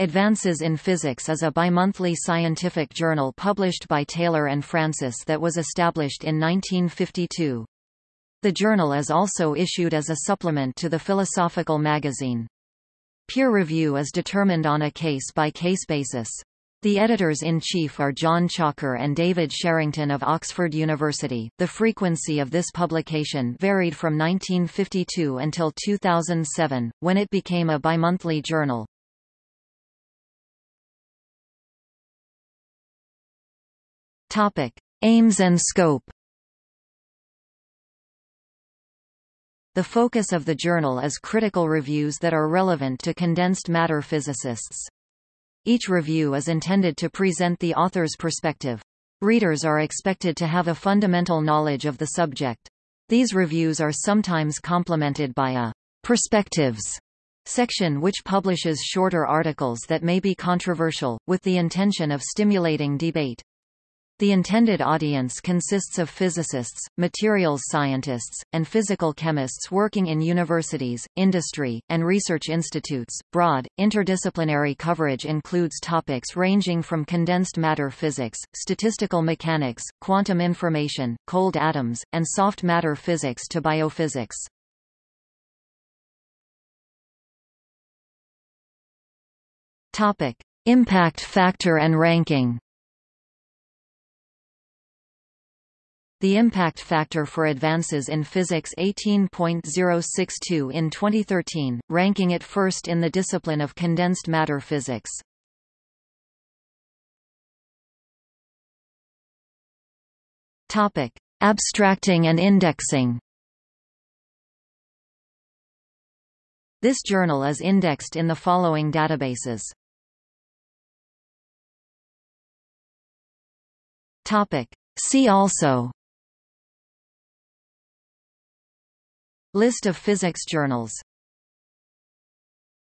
Advances in Physics is a bimonthly scientific journal published by Taylor and Francis that was established in 1952. The journal is also issued as a supplement to the Philosophical magazine. Peer review is determined on a case-by-case -case basis. The editors-in-chief are John Chalker and David Sherrington of Oxford University. The frequency of this publication varied from 1952 until 2007, when it became a bimonthly journal. Topic: Aims and scope. The focus of the journal is critical reviews that are relevant to condensed matter physicists. Each review is intended to present the author's perspective. Readers are expected to have a fundamental knowledge of the subject. These reviews are sometimes complemented by a perspectives section which publishes shorter articles that may be controversial, with the intention of stimulating debate. The intended audience consists of physicists, materials scientists, and physical chemists working in universities, industry, and research institutes. Broad, interdisciplinary coverage includes topics ranging from condensed matter physics, statistical mechanics, quantum information, cold atoms, and soft matter physics to biophysics. Topic: Impact factor and ranking. The impact factor for advances in physics 18.062 in 2013, ranking it first in the discipline of condensed matter physics. Topic: Abstracting and indexing. This journal is indexed in the following databases. Topic: See also List of physics journals